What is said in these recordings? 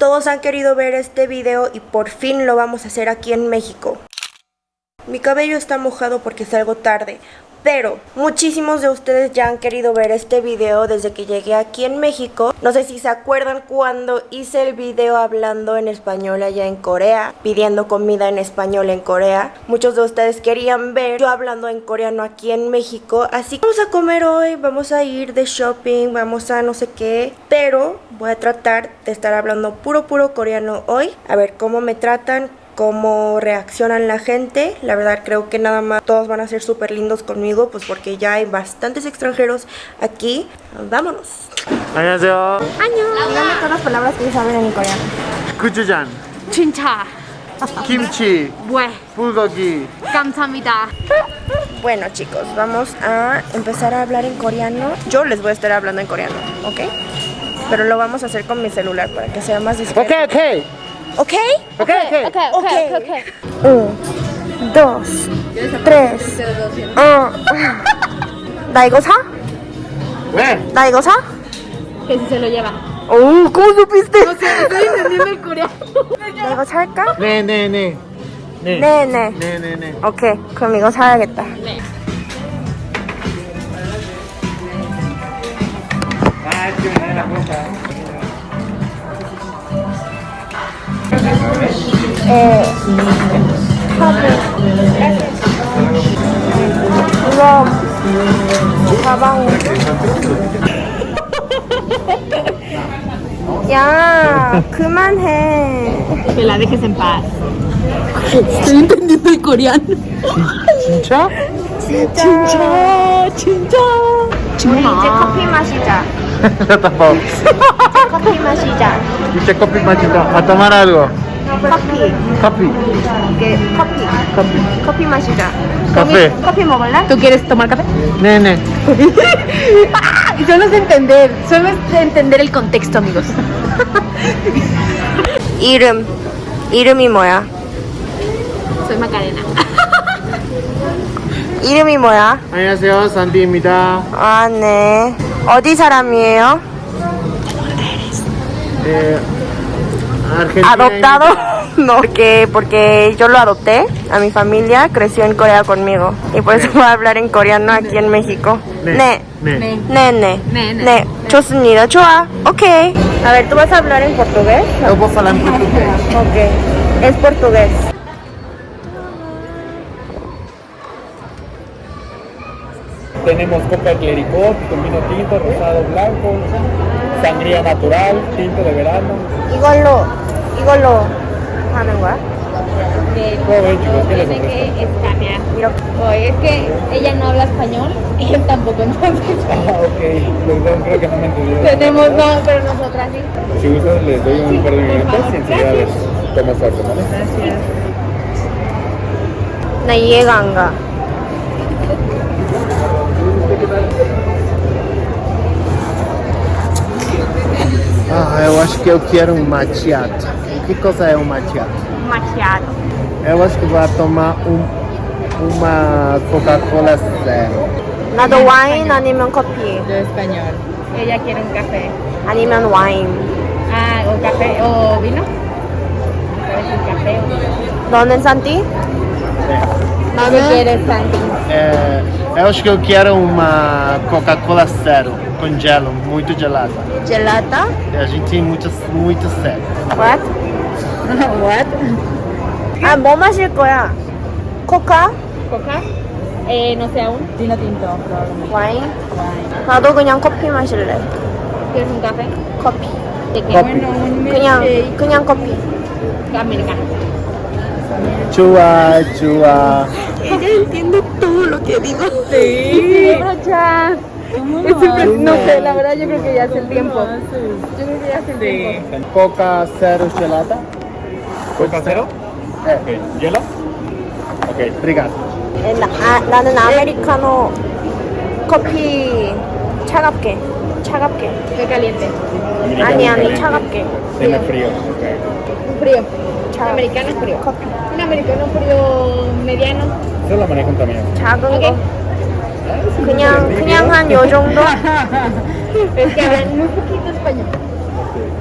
todos han querido ver este video y por fin lo vamos a hacer aquí en México. Mi cabello está mojado porque salgo tarde, pero muchísimos de ustedes ya han querido ver este video desde que llegué aquí en México. No sé si se acuerdan cuando hice el video hablando en español allá en Corea, pidiendo comida en español en Corea. Muchos de ustedes querían ver yo hablando en coreano aquí en México. Así que vamos a comer hoy, vamos a ir de shopping, vamos a no sé qué. Pero voy a tratar de estar hablando puro puro coreano hoy. A ver cómo me tratan, cómo reaccionan la gente. La verdad creo que nada más todos van a ser súper lindos conmigo, pues porque ya hay bastantes extranjeros aquí. Vámonos. 안녕하세요. Díganme todas las palabras que saben en coreano. 구주잔, 진짜 김치, 왜 불고기. 감사합니다. Bueno chicos, vamos a empezar a hablar en coreano. Yo les voy a estar hablando en coreano, ¿ok? Pero lo vamos a hacer con mi celular para que sea más discreto. 오케이 오케이. ¿Ok? Okay? Okay, okay. Okay, okay, okay. okay. Un, dos, tres, uh. ¿La igosa? ¿La igosa? Que si se lo lleva. Oh, ¿cómo supiste? No sé, estoy entendiendo el coreano. ¿La igosa 할까? 네, 네, 네. 네. 네, 네. 네, 네, 네. 오케이. 그럼 이거 사야겠다. 네. 아, 지금 내가 볼까? 보자. 예. 이거 가방. 야, 그만해. Que la dejes en paz. Estoy entendiendo el coreano. 진짜? 진짜. 진짜. 우리 이제 커피 마시자. 잠깐만. 커피 마시자. 이제 커피 마시자. 아, tomar algo. 커피. 커피. 이게 커피. 커피. 커피 마시자. 카페. 커피 먹을래? ¿Tú quieres tomar café? 네네. Ah, solo es entender, solo es entender el contexto, amigos. 이름. 이름이 뭐야? Soy Macarena. 이름이 뭐야? 안녕하세요. 산디입니다. 아, 네. 어디 사람이에요? 예, Argentina. ¿Adoptado? No, porque, porque yo lo adopté a mi familia, creció en Corea conmigo. Y por eso voy a hablar en coreano aquí en México. 네. 네. 네. 네. 네, 네. 네, 네. 네. 좋습니다. 좋아. Ok. A ver, ¿tú vas a hablar en portugués? Eu vou falar em português. Ok. Es portugués. Tenemos coca clericot con vino tinto, rosado blanco, sangría natural, tinto de verano. 이걸로, 이걸로 하는 거야? Todo bien, chicos, ¿qué les Tiene ofrezco? que escanear. 이렇게. Oye, es que ella no habla español y él tampoco, entonces Ah, ok, perdón, creo que no me entendieron. tenemos no, pero nosotras sí. Si gustan, les doy un par de minutos y enseguida les tomo su arte, ¿vale? 나 이해가 안 가. Ah, eu acho que eu quero um macchiato. Que coisa é um macchiato? Um macchiato. Eu acho que vou tomar um, uma Coca-Cola zero. Nada wine, animo um copinho. Do espanhol. Ella quer um café. Animam wine. Ah, o café, o vinho? Café, o café. Donde Santi? 산티? ¿Qué quieres, Santi? É, eu acho que eu quero uma Coca-Cola zero, com gelo, muito gelada. 젤라타? A gente tem muito, muito sério. What? What? 아, 뭐 마실 거야? 코카? ¿Coca? Eh, no sé aún. Vino tinto, probablemente. 와인? 나도 그냥 커피 마실래. ¿Quieres un café? 커피. ¿De qué? Coffee. un 그냥, 그냥 커피. americano. Chua, chua. Ella entiende todo lo que digo. Sí, brocha. Es súper- no sé, la verdad yo creo que ya hace el tiempo. Yo creo que ya hace el tiempo. Coca zero gelada. Coca zero? É. Ok. Gelo? Ok, obrigado. 나, 아, 나는 아메리카노 커피 차갑게. 차갑게. Qué caliente. 아니, 아니, 차갑게. Tiene frío. Ok. Frío. 차, Americano frío. 커피. Un americano frío mediano. Eso lo manejan también. 작은 오케이. 거. 그냥, 그냥 한 요 정도? Es que hablan muy poquito español.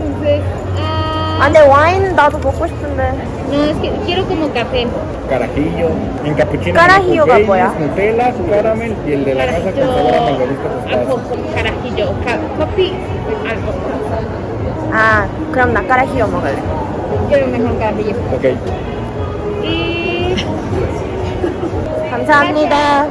Entonces, ah, 아 근데 와인 나도 먹고 싶은데 No, es que quiero como café. Carajillo. En capuchino. Carajillo가 tenemos 뭐야? Baileys, Nutella, su caramel y el de la casa con sabor a margarita Carajillo, tostada. alcohol, carajillo, ca- coffee, alcohol. 아 그럼 나 까라히요 먹을래 Quiero mejor carajillo. Ok. Y 감사합니다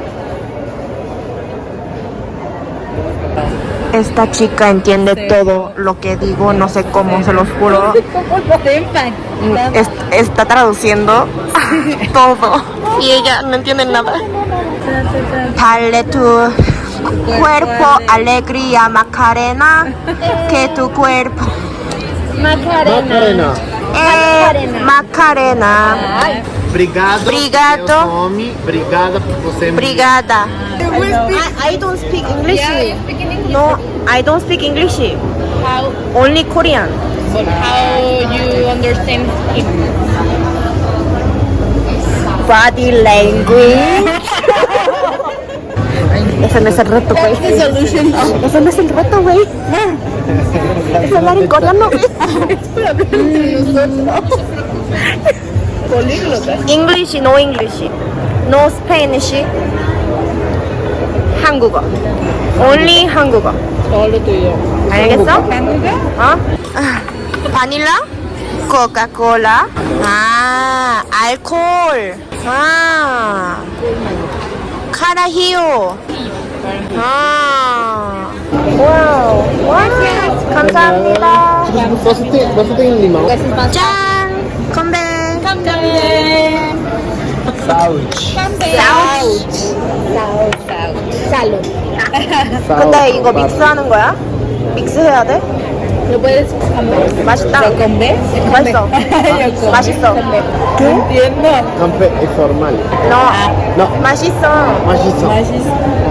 Esta chica entiende todo lo que digo, no sé cómo, se los juro. Es- está traduciendo todo. Y ella no entiende nada. Dale tu cuerpo alegría, Macarena, que tu cuerpo. Macarena. Eh, Macarena. Obrigado. Obrigado. pelo nome. Obrigada por você. Brigada. I, I don't speak English. yeah. No, I don't speak English. How, Only Korean. but how you understand him? Body language. Ese no es el reto, güey. Ese no es el reto, güey. Es hablar en coreano, güey. English, no English. No Spanish. 한국어. Only 한국어. Solo tuyo. 알겠어? 어? 아, 바닐라? 코카콜라? 아, 알콜. 아. 카라히오. 아. 와우. 와. 감사합니다. 버스팅, 버스팅 리마. 짠. 건배. 건배. 사우치. 사우치. 사우치. 살로. 근데 이거 믹스하는 거야? 믹스해야 돼? 맛있다. 맛있어. 맛있어. ¿Qué? Entiendo. Campe es formal. No. No. Macizo. Macizo. Macizo.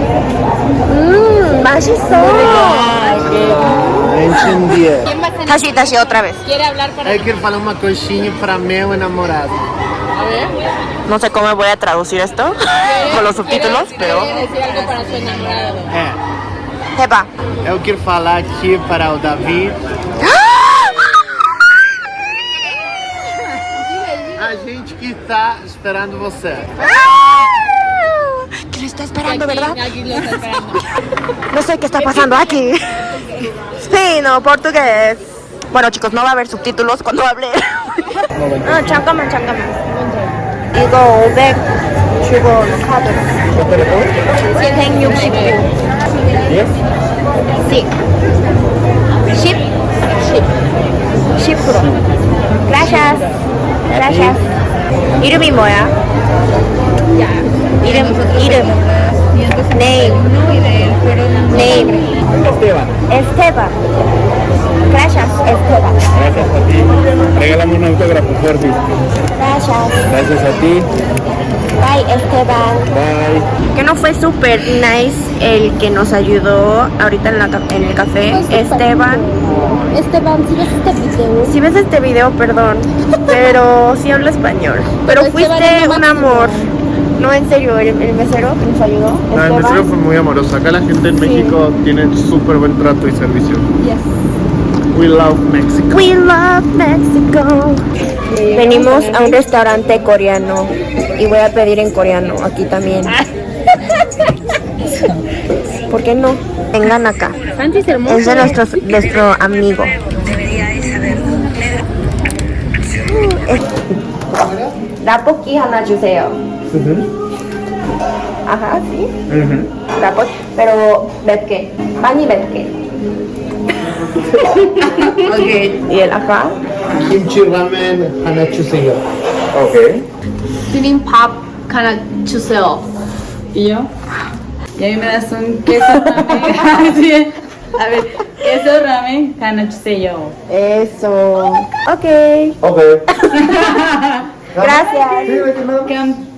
Mmm, Entendia. Tashi, Tashi, otra vez. ¿Quiere outra vez. Eu quero falar uma coisinha para meu namorado. A ver. como eu vou traduzir isto com esto subtítulos, decir, pero. algo para. É. Eba. Eu quero falar aqui para o Davi. A gente que está esperando você. Ah! Que lo está esperando, ¿verdad? Aquí lo está esperando. No sé qué está pasando aquí. Sí, no, portugués. Bueno, chicos, no va a haber subtítulos cuando hable. 아, 잠깐만, 잠깐만. 이거 500 주고 카드. 169. Sí. 10. 10. 10%. Gracias. Gracias. 이름이 뭐야? Irem. Neil. Neil. Esteban. Esteban. Gracias, Esteban. Gracias a ti. Regálame un autógrafo, Jorge. Gracias. Gracias a ti. Bye, Esteban. Bye. Que no fue súper nice el que nos ayudó ahorita en, el café, Esteban. Esteban, si ves este video. Si ves este video, perdón. Pero sí hablo español. Pero, fuiste un amor. No, en serio, el, el mesero que nos ayudó. No, el mesero fue muy amoroso. Acá la gente en México tiene súper buen trato y servicio. We love Mexico. We love Mexico. Venimos a un restaurante coreano y voy a pedir en coreano aquí también. ¿Por qué no? Vengan acá. Santi es hermoso. Es de nuestro, nuestro amigo. 라볶이 하나 주세요. 아하, 씨. 라볶이, pero 맵게. 많이 맵게. 오케이. 예, 아까. 김치 라면 하나 주세요. 오케이. 비빔밥 하나 주세요. 이요? Y ahí me das un queso ramen. A ver, queso ramen, gana yo. Eso. Ok. Ok. Gracias.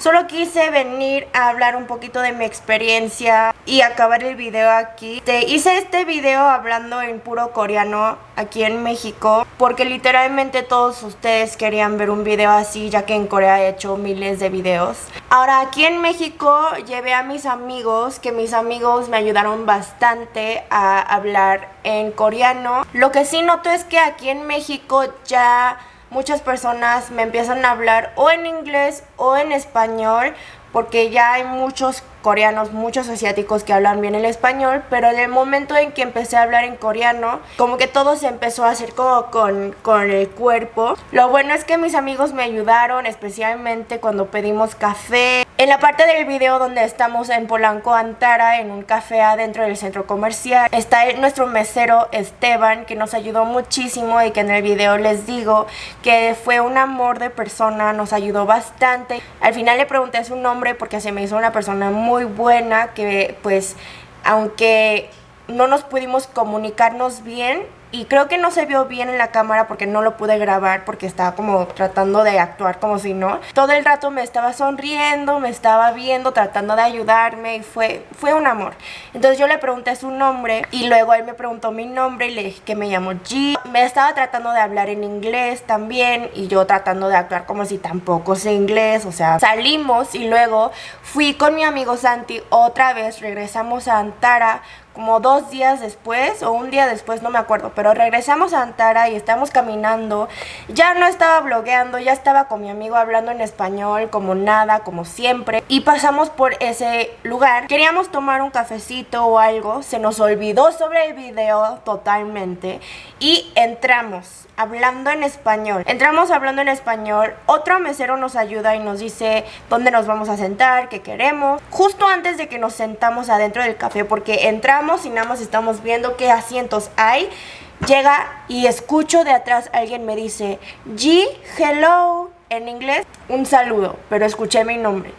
Solo quise venir a hablar un poquito de mi experiencia y acabar el video aquí. Te hice este video hablando en puro coreano aquí en México porque literalmente todos ustedes querían ver un video así ya que en Corea he hecho miles de videos. Ahora aquí en México llevé a mis amigos que mis amigos me ayudaron bastante a hablar en coreano. Lo que sí noto es que aquí en México ya muchas personas me empiezan a hablar o en inglés o en español porque ya hay muchos coreanos, muchos asiáticos que hablan bien el español, pero en el momento en que empecé a hablar en coreano, como que todo se empezó a hacer como con, con el cuerpo. Lo bueno es que mis amigos me ayudaron, especialmente cuando pedimos café. En la parte del video donde estamos en Polanco, Antara, en un café adentro del centro comercial, está nuestro mesero Esteban, que nos ayudó muchísimo y que en el video les digo que fue un amor de persona, nos ayudó bastante. Al final le pregunté su nombre porque se me hizo una persona muy muy buena que pues aunque no nos pudimos comunicarnos bien, y creo que no se vio bien en la cámara porque no lo pude grabar porque estaba como tratando de actuar como si no. Todo el rato me estaba sonriendo, me estaba viendo, tratando de ayudarme y fue, fue un amor. Entonces yo le pregunté su nombre y luego él me preguntó mi nombre y le dije que me llamo G. Me estaba tratando de hablar en inglés también y yo tratando de actuar como si tampoco sé inglés. O sea, salimos y luego fui con mi amigo Santi otra vez, regresamos a Antara como dos días después o un día después, no me acuerdo, pero regresamos a Antara y estamos caminando. Ya no estaba blogueando, ya estaba con mi amigo hablando en español, como nada, como siempre. Y pasamos por ese lugar. Queríamos tomar un cafecito o algo, se nos olvidó sobre el video totalmente y entramos hablando en español. Entramos hablando en español, otro mesero nos ayuda y nos dice dónde nos vamos a sentar, qué queremos. Justo antes de que nos sentamos adentro del café, porque entramos y nada más estamos viendo qué asientos hay, llega y escucho de atrás alguien me dice, G, hello, en inglés, un saludo, pero escuché mi nombre.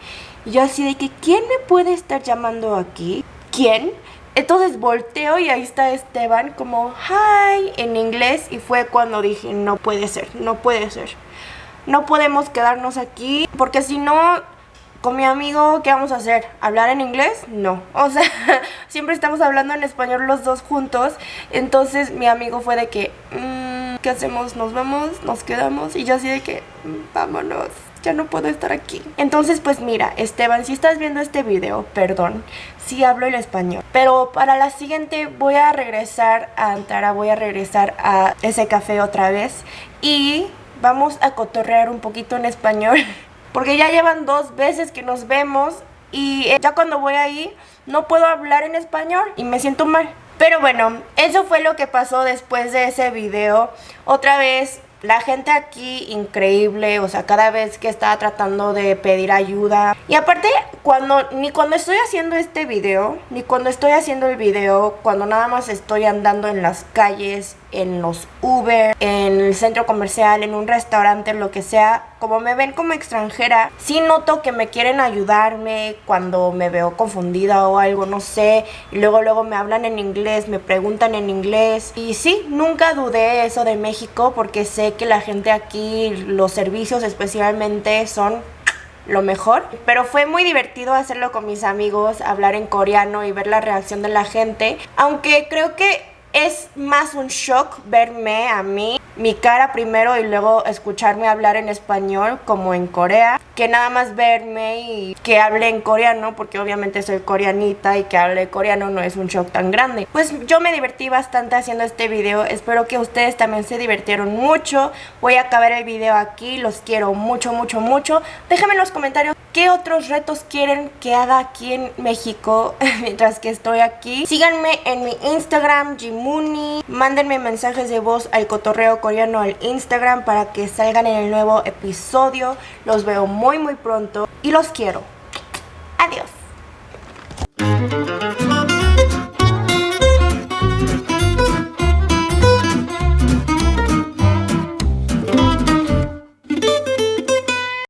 Y yo así de que, ¿quién me puede estar llamando aquí? ¿Quién? Entonces volteo y ahí está Esteban como hi en inglés y fue cuando dije no puede ser, no puede ser. No podemos quedarnos aquí porque si no con mi amigo, ¿qué vamos a hacer? ¿Hablar en inglés? No. O sea, siempre estamos hablando en español los dos juntos. Entonces mi amigo fue de que, mm, ¿qué hacemos? ¿Nos vamos? ¿Nos quedamos? Y yo así de que, mm, vámonos ya no puedo estar aquí. Entonces, pues mira, Esteban, si estás viendo este video, perdón, si hablo el español. Pero para la siguiente voy a regresar a Antara, voy a regresar a ese café otra vez y vamos a cotorrear un poquito en español. Porque ya llevan dos veces que nos vemos y ya cuando voy ahí no puedo hablar en español y me siento mal. Pero bueno, eso fue lo que pasó después de ese video. Otra vez la gente aquí increíble, o sea, cada vez que estaba tratando de pedir ayuda. Y aparte, cuando ni cuando estoy haciendo este video, ni cuando estoy haciendo el video, cuando nada más estoy andando en las calles, en los Uber, en el centro comercial, en un restaurante, lo que sea, como me ven como extranjera, sí noto que me quieren ayudarme cuando me veo confundida o algo, no sé, y luego luego me hablan en inglés, me preguntan en inglés, y sí, nunca dudé eso de México porque sé que la gente aquí, los servicios especialmente son lo mejor. Pero fue muy divertido hacerlo con mis amigos, hablar en coreano y ver la reacción de la gente. Aunque creo que es más un shock verme a mí, mi cara primero y luego escucharme hablar en español como en Corea, que nada más verme y que hable en coreano, porque obviamente soy coreanita y que hable coreano no es un shock tan grande. Pues yo me divertí bastante haciendo este video, espero que ustedes también se divirtieron mucho. Voy a acabar el video aquí, los quiero mucho, mucho, mucho. Déjenme en los comentarios qué otros retos quieren que haga aquí en México mientras que estoy aquí. Síganme en mi Instagram, Jimuni. Mándenme mensajes de voz al cotorreo coreano al Instagram para que salgan en el nuevo episodio. Los veo muy muy pronto y los quiero. Adiós.